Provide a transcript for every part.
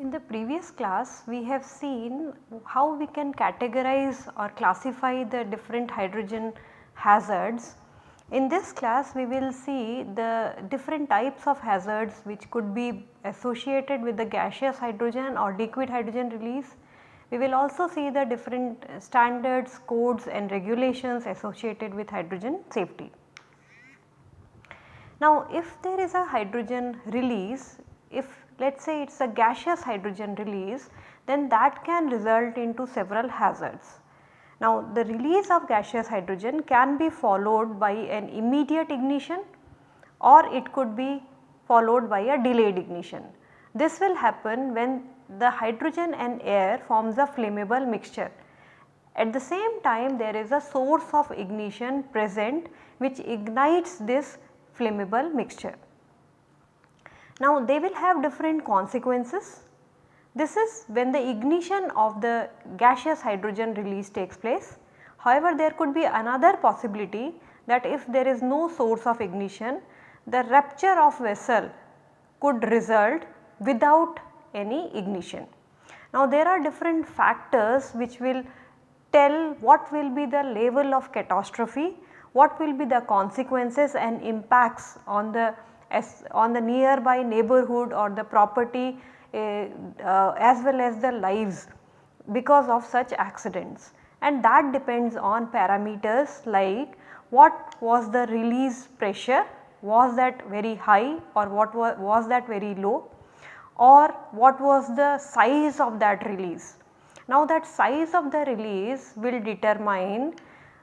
In the previous class we have seen how we can categorize or classify the different hydrogen hazards. In this class we will see the different types of hazards which could be associated with the gaseous hydrogen or liquid hydrogen release. We will also see the different standards, codes and regulations associated with hydrogen safety. Now if there is a hydrogen release, if let us say it is a gaseous hydrogen release then that can result into several hazards. Now the release of gaseous hydrogen can be followed by an immediate ignition or it could be followed by a delayed ignition. This will happen when the hydrogen and air forms a flammable mixture. At the same time there is a source of ignition present which ignites this flammable mixture. Now they will have different consequences. This is when the ignition of the gaseous hydrogen release takes place. However, there could be another possibility that if there is no source of ignition, the rupture of vessel could result without any ignition. Now there are different factors which will tell what will be the level of catastrophe, what will be the consequences and impacts on the on the nearby neighborhood or the property Uh, as well as the lives because of such accidents and that depends on parameters like what was the release pressure was that very high or what was, was that very low or what was the size of that release. Now that size of the release will determine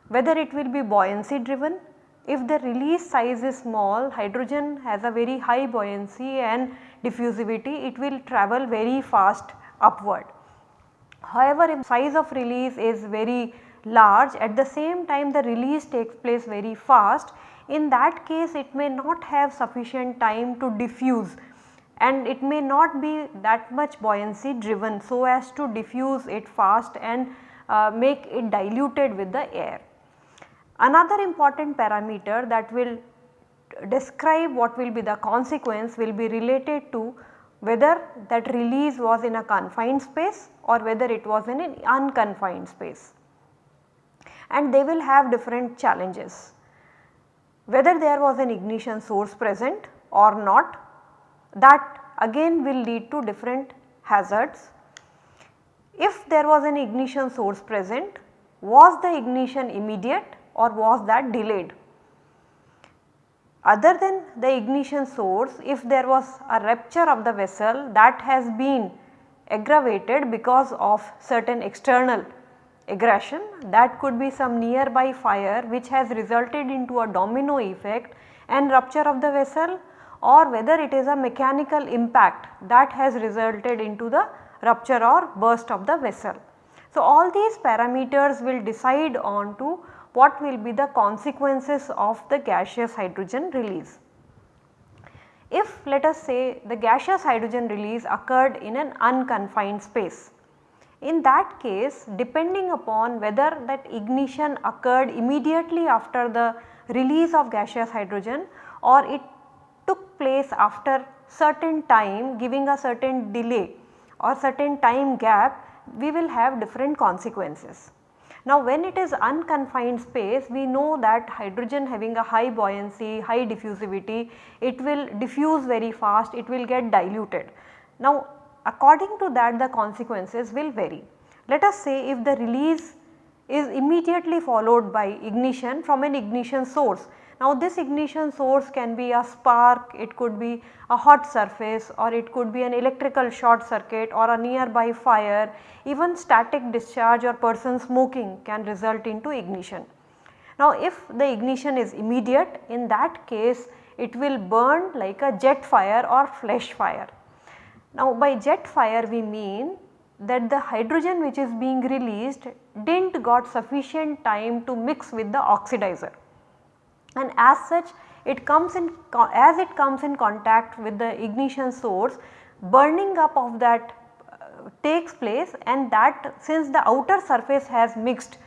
whether it will be buoyancy driven if the release size is small, hydrogen has a very high buoyancy and diffusivity, it will travel very fast upward. However, if size of release is very large at the same time the release takes place very fast, in that case it may not have sufficient time to diffuse and it may not be that much buoyancy driven so as to diffuse it fast and uh, make it diluted with the air. Another important parameter that will describe what will be the consequence will be related to whether that release was in a confined space or whether it was in an unconfined space and they will have different challenges. Whether there was an ignition source present or not that again will lead to different hazards. If there was an ignition source present was the ignition immediate or was that delayed. Other than the ignition source if there was a rupture of the vessel that has been aggravated because of certain external aggression that could be some nearby fire which has resulted into a domino effect and rupture of the vessel or whether it is a mechanical impact that has resulted into the rupture or burst of the vessel. So, all these parameters will decide on to what will be the consequences of the gaseous hydrogen release. If let us say the gaseous hydrogen release occurred in an unconfined space, in that case depending upon whether that ignition occurred immediately after the release of gaseous hydrogen or it took place after certain time giving a certain delay or certain time gap we will have different consequences. Now when it is unconfined space we know that hydrogen having a high buoyancy, high diffusivity, it will diffuse very fast, it will get diluted. Now according to that the consequences will vary. Let us say if the release is immediately followed by ignition from an ignition source now this ignition source can be a spark, it could be a hot surface or it could be an electrical short circuit or a nearby fire, even static discharge or person smoking can result into ignition. Now if the ignition is immediate in that case it will burn like a jet fire or flash fire. Now by jet fire we mean that the hydrogen which is being released did not got sufficient time to mix with the oxidizer. And as such it comes in as it comes in contact with the ignition source burning up of that uh, takes place and that since the outer surface has mixed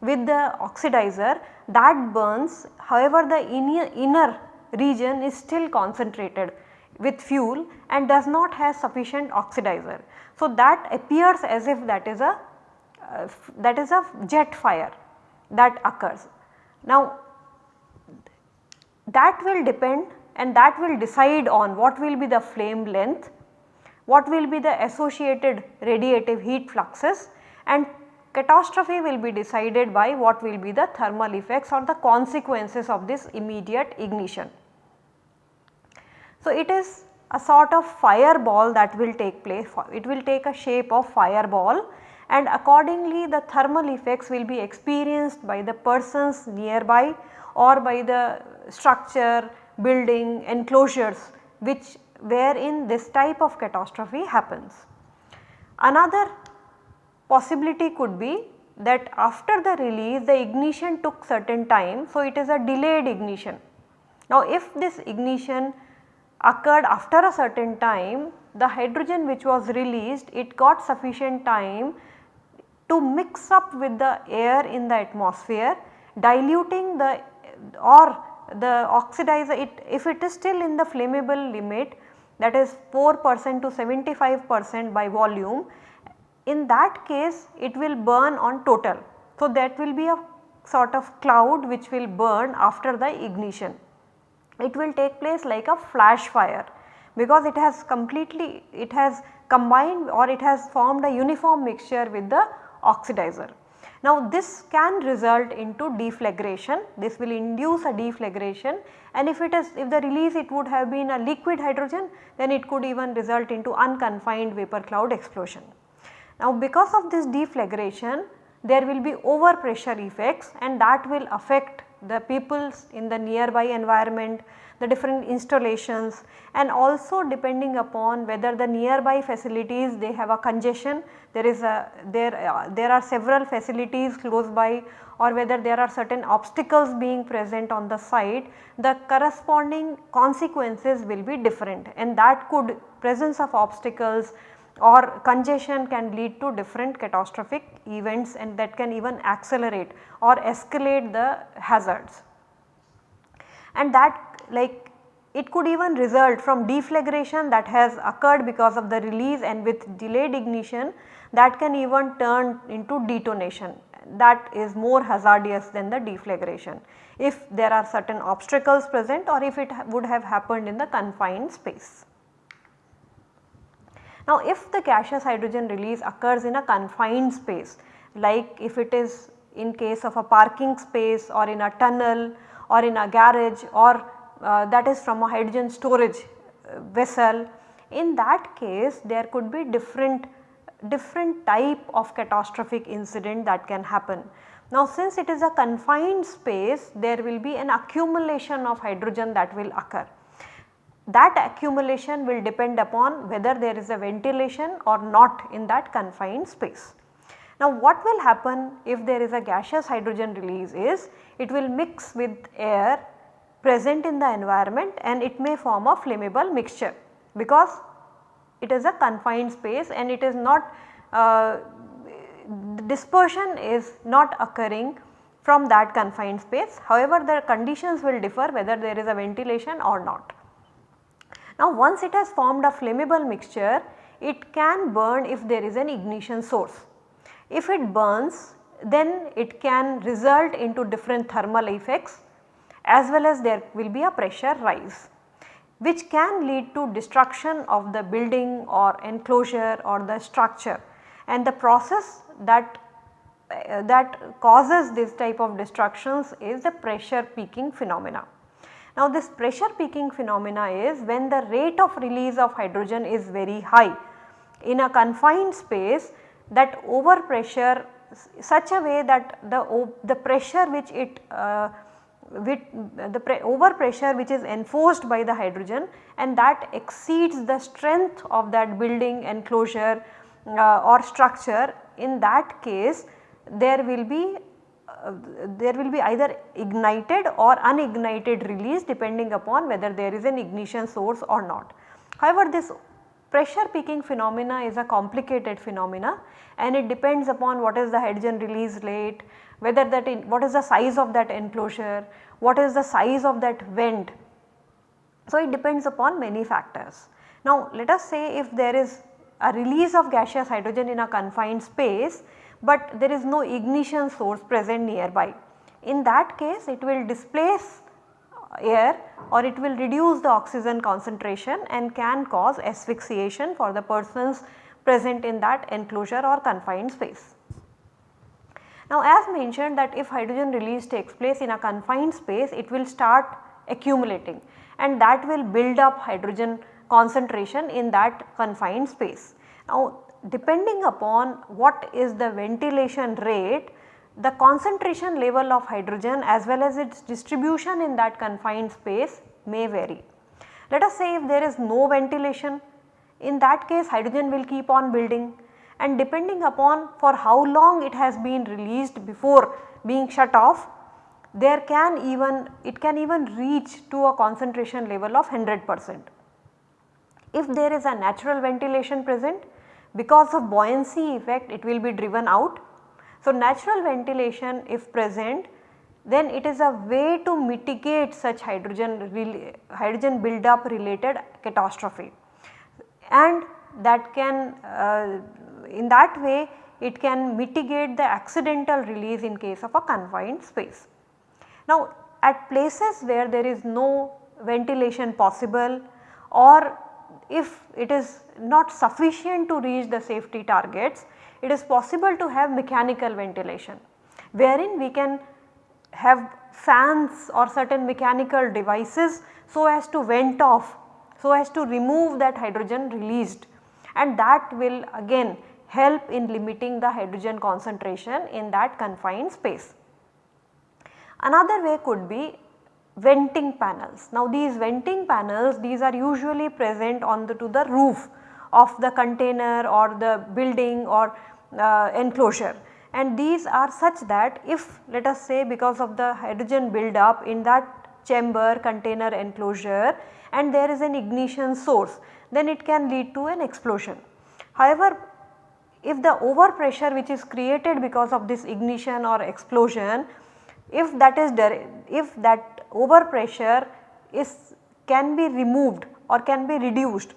with the oxidizer that burns. However the inner, inner region is still concentrated with fuel and does not have sufficient oxidizer. So, that appears as if that is a uh, that is a jet fire that occurs. Now that will depend and that will decide on what will be the flame length, what will be the associated radiative heat fluxes and catastrophe will be decided by what will be the thermal effects or the consequences of this immediate ignition. So, it is a sort of fireball that will take place, it will take a shape of fireball and accordingly the thermal effects will be experienced by the persons nearby or by the structure, building, enclosures which wherein this type of catastrophe happens. Another possibility could be that after the release the ignition took certain time. So, it is a delayed ignition. Now, if this ignition occurred after a certain time the hydrogen which was released it got sufficient time to mix up with the air in the atmosphere diluting the or the oxidizer it if it is still in the flammable limit that is 4 percent to 75 percent by volume in that case it will burn on total. So, that will be a sort of cloud which will burn after the ignition. It will take place like a flash fire because it has completely it has combined or it has formed a uniform mixture with the oxidizer. Now this can result into deflagration, this will induce a deflagration and if it is if the release it would have been a liquid hydrogen then it could even result into unconfined vapor cloud explosion. Now because of this deflagration there will be overpressure effects and that will affect the peoples in the nearby environment, the different installations and also depending upon whether the nearby facilities they have a congestion, there is a there uh, there are several facilities close by or whether there are certain obstacles being present on the site, the corresponding consequences will be different. And that could presence of obstacles or congestion can lead to different catastrophic events and that can even accelerate or escalate the hazards. And that like it could even result from deflagration that has occurred because of the release and with delayed ignition that can even turn into detonation that is more hazardous than the deflagration if there are certain obstacles present or if it would have happened in the confined space. Now if the gaseous hydrogen release occurs in a confined space like if it is in case of a parking space or in a tunnel or in a garage or uh, that is from a hydrogen storage uh, vessel in that case there could be different different type of catastrophic incident that can happen. Now since it is a confined space there will be an accumulation of hydrogen that will occur that accumulation will depend upon whether there is a ventilation or not in that confined space. Now what will happen if there is a gaseous hydrogen release is it will mix with air present in the environment and it may form a flammable mixture because it is a confined space and it is not uh, dispersion is not occurring from that confined space. However, the conditions will differ whether there is a ventilation or not. Now once it has formed a flammable mixture, it can burn if there is an ignition source. If it burns then it can result into different thermal effects as well as there will be a pressure rise which can lead to destruction of the building or enclosure or the structure and the process that uh, that causes this type of destructions is the pressure peaking phenomena. Now this pressure peaking phenomena is when the rate of release of hydrogen is very high. In a confined space that overpressure such a way that the, the pressure which it uh, with the overpressure which is enforced by the hydrogen and that exceeds the strength of that building enclosure uh, or structure in that case there will be there will be either ignited or unignited release depending upon whether there is an ignition source or not. However, this pressure peaking phenomena is a complicated phenomena and it depends upon what is the hydrogen release rate, whether that in, what is the size of that enclosure, what is the size of that vent. So, it depends upon many factors. Now, let us say if there is a release of gaseous hydrogen in a confined space, but there is no ignition source present nearby. In that case it will displace air or it will reduce the oxygen concentration and can cause asphyxiation for the persons present in that enclosure or confined space. Now as mentioned that if hydrogen release takes place in a confined space it will start accumulating and that will build up hydrogen concentration in that confined space. Now depending upon what is the ventilation rate the concentration level of hydrogen as well as its distribution in that confined space may vary. Let us say if there is no ventilation in that case hydrogen will keep on building and depending upon for how long it has been released before being shut off there can even it can even reach to a concentration level of 100 percent. If there is a natural ventilation present because of buoyancy effect it will be driven out so, natural ventilation if present then it is a way to mitigate such hydrogen, hydrogen buildup related catastrophe and that can uh, in that way it can mitigate the accidental release in case of a confined space. Now at places where there is no ventilation possible or if it is not sufficient to reach the safety targets it is possible to have mechanical ventilation wherein we can have fans or certain mechanical devices so as to vent off so as to remove that hydrogen released and that will again help in limiting the hydrogen concentration in that confined space. Another way could be venting panels. Now these venting panels these are usually present on the to the roof of the container or the building or uh, enclosure and these are such that if let us say because of the hydrogen build up in that chamber container enclosure and there is an ignition source then it can lead to an explosion. However, if the overpressure which is created because of this ignition or explosion if that is if that overpressure is can be removed or can be reduced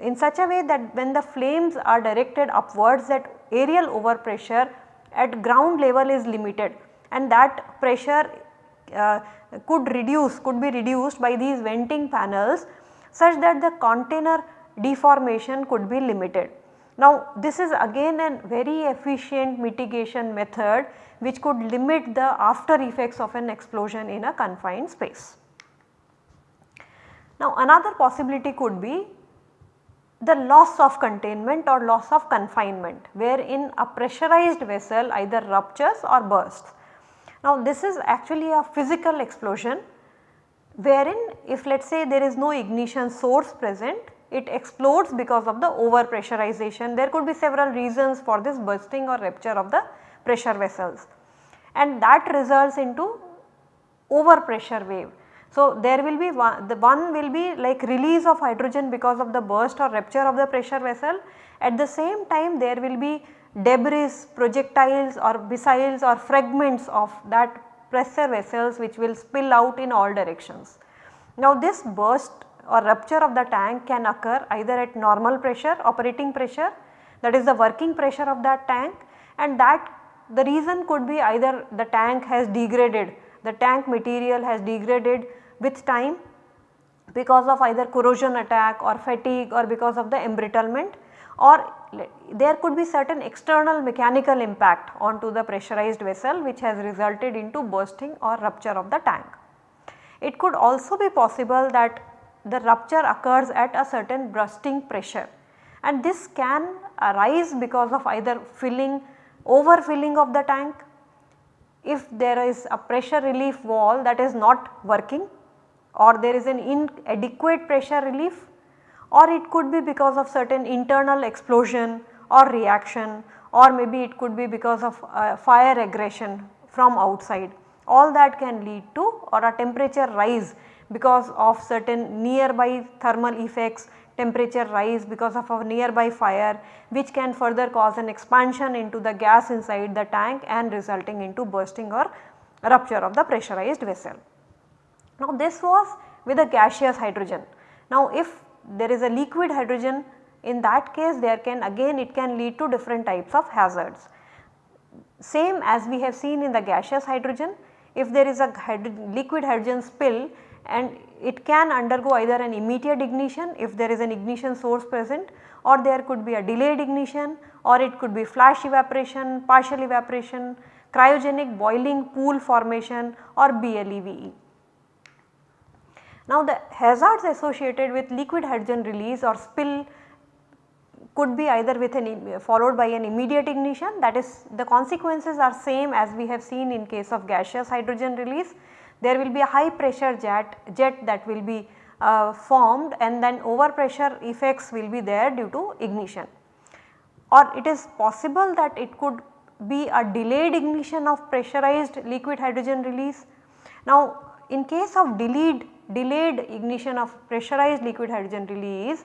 in such a way that when the flames are directed upwards that aerial overpressure at ground level is limited and that pressure uh, could reduce could be reduced by these venting panels such that the container deformation could be limited. Now this is again a very efficient mitigation method which could limit the after effects of an explosion in a confined space. Now another possibility could be the loss of containment or loss of confinement wherein a pressurized vessel either ruptures or bursts. Now this is actually a physical explosion wherein if let us say there is no ignition source present it explodes because of the over pressurization. There could be several reasons for this bursting or rupture of the pressure vessels. And that results into over pressure wave. So, there will be one the one will be like release of hydrogen because of the burst or rupture of the pressure vessel. At the same time there will be debris projectiles or missiles or fragments of that pressure vessels which will spill out in all directions. Now this burst or rupture of the tank can occur either at normal pressure operating pressure that is the working pressure of that tank and that the reason could be either the tank has degraded the tank material has degraded with time because of either corrosion attack or fatigue or because of the embrittlement or there could be certain external mechanical impact onto the pressurized vessel which has resulted into bursting or rupture of the tank. It could also be possible that the rupture occurs at a certain bursting pressure and this can arise because of either filling overfilling of the tank if there is a pressure relief valve that is not working or there is an inadequate pressure relief or it could be because of certain internal explosion or reaction or maybe it could be because of uh, fire aggression from outside. All that can lead to or a temperature rise because of certain nearby thermal effects, temperature rise because of a nearby fire which can further cause an expansion into the gas inside the tank and resulting into bursting or rupture of the pressurized vessel. Now this was with a gaseous hydrogen. Now if there is a liquid hydrogen in that case there can again it can lead to different types of hazards. Same as we have seen in the gaseous hydrogen if there is a liquid hydrogen spill and it can undergo either an immediate ignition if there is an ignition source present or there could be a delayed ignition or it could be flash evaporation, partial evaporation, cryogenic boiling pool formation or BLEVE. Now the hazards associated with liquid hydrogen release or spill could be either with an followed by an immediate ignition that is the consequences are same as we have seen in case of gaseous hydrogen release. There will be a high pressure jet, jet that will be uh, formed and then overpressure effects will be there due to ignition. Or it is possible that it could be a delayed ignition of pressurized liquid hydrogen release. Now in case of delayed, delayed ignition of pressurized liquid hydrogen release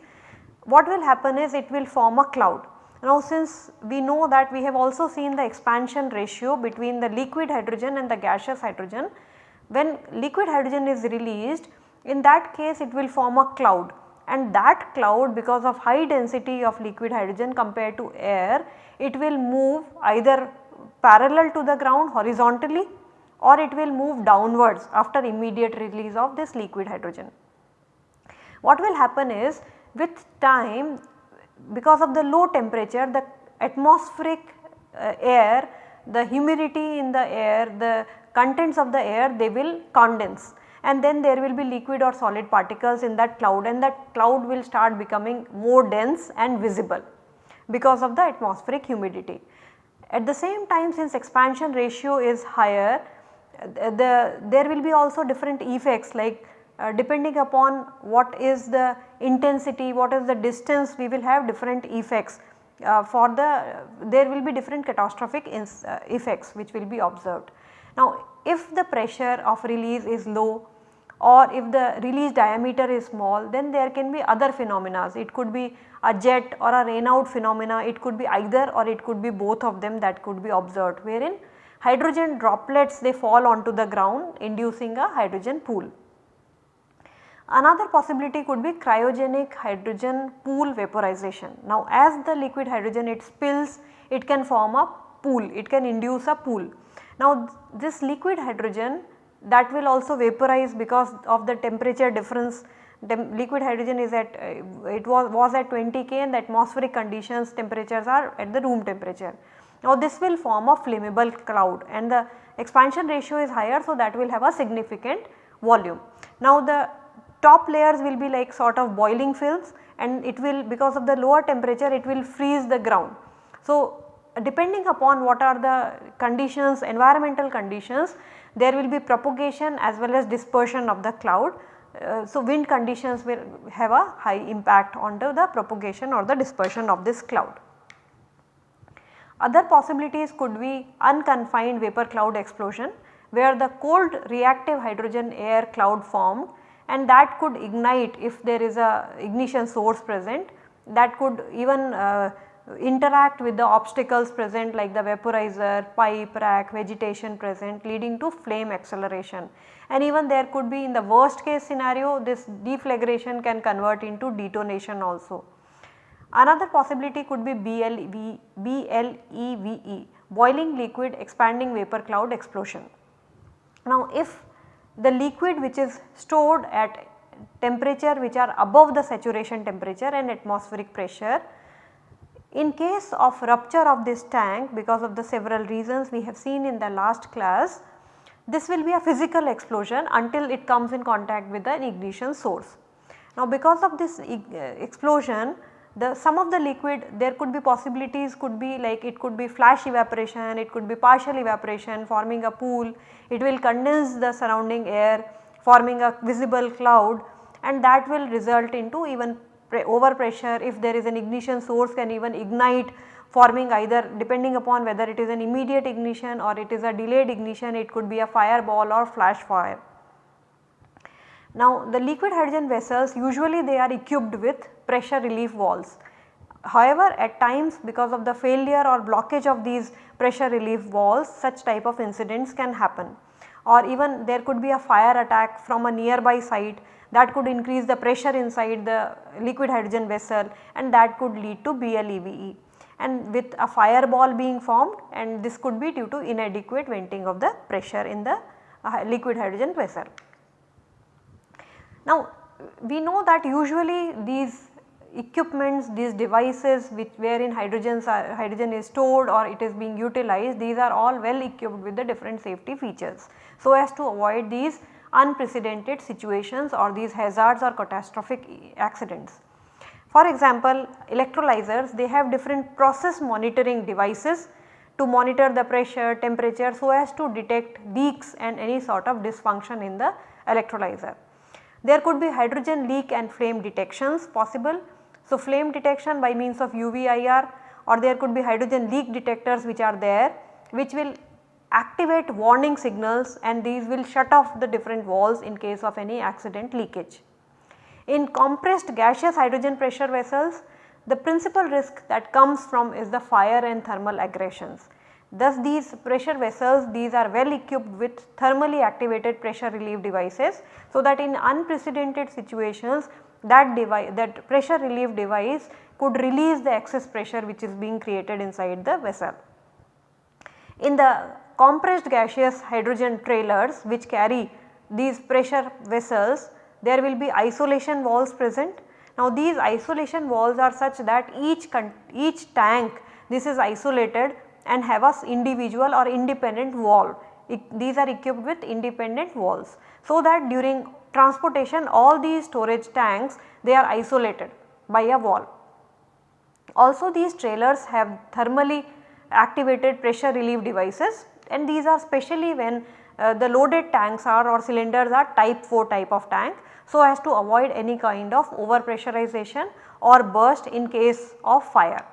what will happen is it will form a cloud. Now since we know that we have also seen the expansion ratio between the liquid hydrogen and the gaseous hydrogen, when liquid hydrogen is released in that case it will form a cloud and that cloud because of high density of liquid hydrogen compared to air it will move either parallel to the ground horizontally or it will move downwards after immediate release of this liquid hydrogen. What will happen is with time because of the low temperature the atmospheric uh, air, the humidity in the air, the contents of the air they will condense and then there will be liquid or solid particles in that cloud and that cloud will start becoming more dense and visible because of the atmospheric humidity. At the same time since expansion ratio is higher the, there will be also different effects like uh, depending upon what is the intensity, what is the distance we will have different effects uh, for the there will be different catastrophic uh, effects which will be observed. Now if the pressure of release is low or if the release diameter is small then there can be other phenomena. It could be a jet or a rain out phenomena, it could be either or it could be both of them that could be observed wherein hydrogen droplets they fall onto the ground inducing a hydrogen pool. Another possibility could be cryogenic hydrogen pool vaporization. Now as the liquid hydrogen it spills it can form a pool, it can induce a pool. Now this liquid hydrogen that will also vaporize because of the temperature difference liquid hydrogen is at uh, it was, was at 20 K and the atmospheric conditions temperatures are at the room temperature. Now this will form a flammable cloud and the expansion ratio is higher so that will have a significant volume. Now the top layers will be like sort of boiling films and it will because of the lower temperature it will freeze the ground. So depending upon what are the conditions environmental conditions there will be propagation as well as dispersion of the cloud. Uh, so wind conditions will have a high impact on the, the propagation or the dispersion of this cloud. Other possibilities could be unconfined vapor cloud explosion where the cold reactive hydrogen air cloud formed and that could ignite if there is a ignition source present that could even uh, interact with the obstacles present like the vaporizer, pipe, rack, vegetation present leading to flame acceleration. And even there could be in the worst case scenario this deflagration can convert into detonation also. Another possibility could be BLEVE, BLEVE boiling liquid expanding vapor cloud explosion. Now if the liquid which is stored at temperature which are above the saturation temperature and atmospheric pressure. In case of rupture of this tank because of the several reasons we have seen in the last class, this will be a physical explosion until it comes in contact with an ignition source. Now because of this uh, explosion the some of the liquid there could be possibilities could be like it could be flash evaporation, it could be partial evaporation forming a pool, it will condense the surrounding air forming a visible cloud and that will result into even overpressure if there is an ignition source can even ignite forming either depending upon whether it is an immediate ignition or it is a delayed ignition it could be a fireball or flash fire. Now the liquid hydrogen vessels usually they are equipped with pressure relief valves. However, at times because of the failure or blockage of these pressure relief valves such type of incidents can happen or even there could be a fire attack from a nearby site that could increase the pressure inside the liquid hydrogen vessel and that could lead to BLEVE and with a fireball being formed and this could be due to inadequate venting of the pressure in the uh, liquid hydrogen vessel. Now we know that usually these equipments, these devices which wherein hydrogen is stored or it is being utilized, these are all well equipped with the different safety features. So as to avoid these unprecedented situations or these hazards or catastrophic accidents. For example, electrolyzers they have different process monitoring devices to monitor the pressure, temperature so as to detect leaks and any sort of dysfunction in the electrolyzer. There could be hydrogen leak and flame detections possible. So, flame detection by means of UVIR or there could be hydrogen leak detectors which are there which will activate warning signals and these will shut off the different valves in case of any accident leakage. In compressed gaseous hydrogen pressure vessels, the principal risk that comes from is the fire and thermal aggressions. Thus these pressure vessels these are well equipped with thermally activated pressure relief devices so that in unprecedented situations that device that pressure relief device could release the excess pressure which is being created inside the vessel. In the compressed gaseous hydrogen trailers which carry these pressure vessels there will be isolation walls present. Now these isolation walls are such that each, each tank this is isolated and have a individual or independent valve. these are equipped with independent walls. So that during transportation all these storage tanks they are isolated by a wall. Also these trailers have thermally activated pressure relief devices and these are specially when uh, the loaded tanks are or cylinders are type 4 type of tank so as to avoid any kind of over pressurization or burst in case of fire.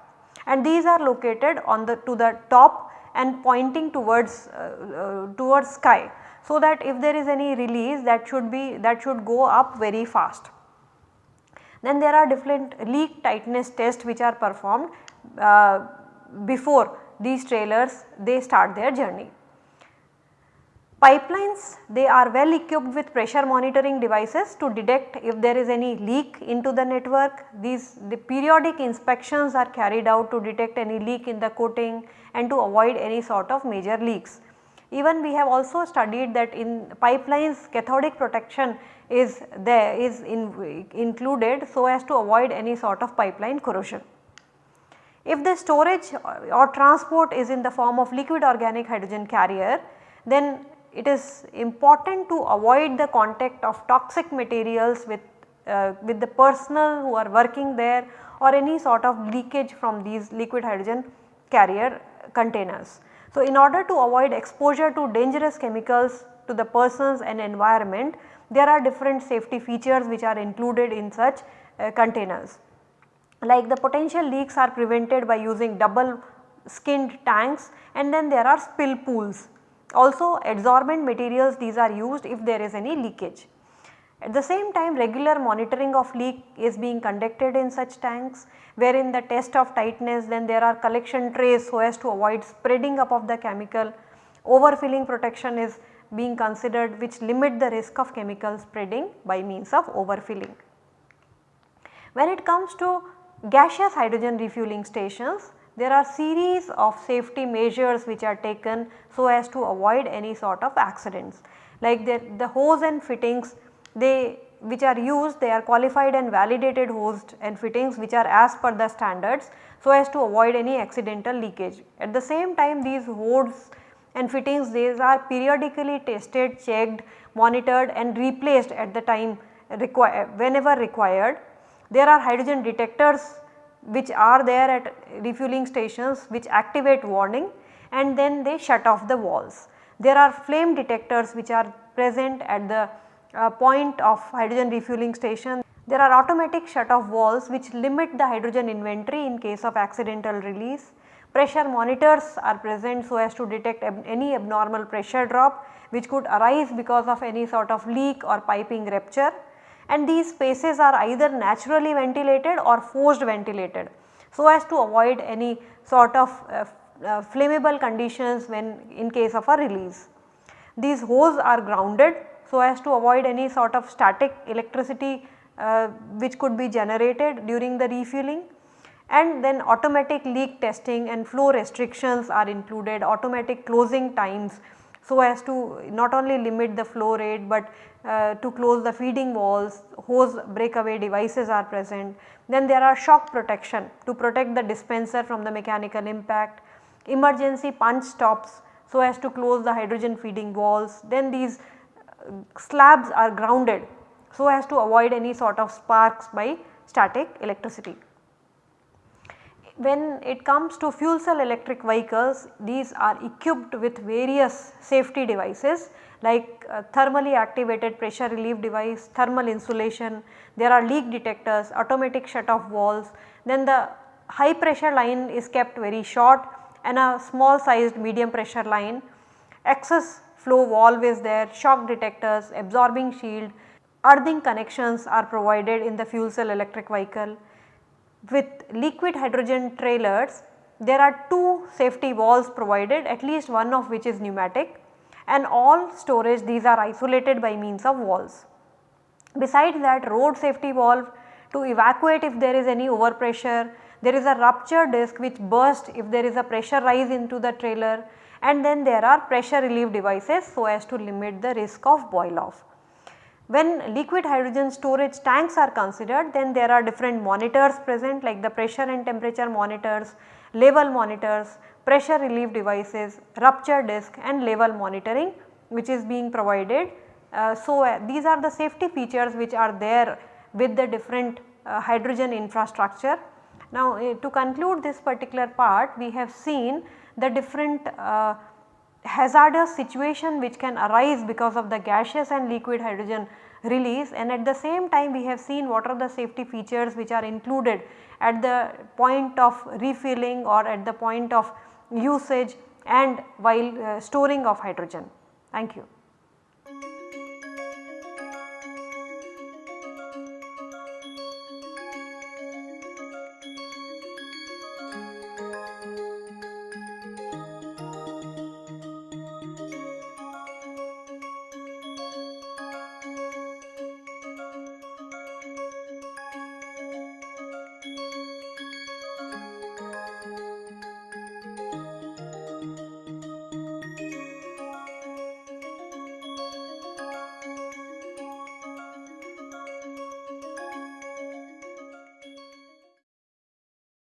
And these are located on the to the top and pointing towards uh, uh, towards sky so that if there is any release that should be that should go up very fast. Then there are different leak tightness tests which are performed uh, before these trailers they start their journey. Pipelines they are well equipped with pressure monitoring devices to detect if there is any leak into the network. These the periodic inspections are carried out to detect any leak in the coating and to avoid any sort of major leaks. Even we have also studied that in pipelines cathodic protection is there is in, included so as to avoid any sort of pipeline corrosion. If the storage or transport is in the form of liquid organic hydrogen carrier, then it is important to avoid the contact of toxic materials with, uh, with the personnel who are working there or any sort of leakage from these liquid hydrogen carrier containers. So, in order to avoid exposure to dangerous chemicals to the persons and environment, there are different safety features which are included in such uh, containers like the potential leaks are prevented by using double skinned tanks and then there are spill pools. Also adsorbent materials these are used if there is any leakage. At the same time regular monitoring of leak is being conducted in such tanks wherein the test of tightness then there are collection trays so as to avoid spreading up of the chemical. Overfilling protection is being considered which limit the risk of chemical spreading by means of overfilling. When it comes to gaseous hydrogen refueling stations there are series of safety measures which are taken so as to avoid any sort of accidents. Like the, the hose and fittings they which are used they are qualified and validated hose and fittings which are as per the standards so as to avoid any accidental leakage. At the same time these hoses and fittings these are periodically tested, checked, monitored and replaced at the time require whenever required there are hydrogen detectors which are there at refueling stations which activate warning and then they shut off the valves. There are flame detectors which are present at the uh, point of hydrogen refueling station. There are automatic shut off valves which limit the hydrogen inventory in case of accidental release. Pressure monitors are present so as to detect ab any abnormal pressure drop which could arise because of any sort of leak or piping rupture and these spaces are either naturally ventilated or forced ventilated so as to avoid any sort of uh, uh, flammable conditions when in case of a release. These hoses are grounded so as to avoid any sort of static electricity uh, which could be generated during the refueling and then automatic leak testing and flow restrictions are included, automatic closing times so as to not only limit the flow rate but uh, to close the feeding walls, hose breakaway devices are present. Then there are shock protection to protect the dispenser from the mechanical impact, emergency punch stops so as to close the hydrogen feeding walls. Then these uh, slabs are grounded so as to avoid any sort of sparks by static electricity. When it comes to fuel cell electric vehicles, these are equipped with various safety devices like uh, thermally activated pressure relief device, thermal insulation, there are leak detectors, automatic shut off valves, then the high pressure line is kept very short and a small sized medium pressure line, excess flow valve is there, shock detectors, absorbing shield, earthing connections are provided in the fuel cell electric vehicle. With liquid hydrogen trailers there are two safety valves provided at least one of which is pneumatic and all storage these are isolated by means of walls. Besides that road safety valve to evacuate if there is any overpressure there is a rupture disc which bursts if there is a pressure rise into the trailer and then there are pressure relief devices so as to limit the risk of boil off. When liquid hydrogen storage tanks are considered then there are different monitors present like the pressure and temperature monitors, level monitors, pressure relief devices, rupture disc and level monitoring which is being provided. Uh, so, uh, these are the safety features which are there with the different uh, hydrogen infrastructure now uh, to conclude this particular part we have seen the different uh, hazardous situation which can arise because of the gaseous and liquid hydrogen release and at the same time we have seen what are the safety features which are included at the point of refilling or at the point of usage and while uh, storing of hydrogen. Thank you.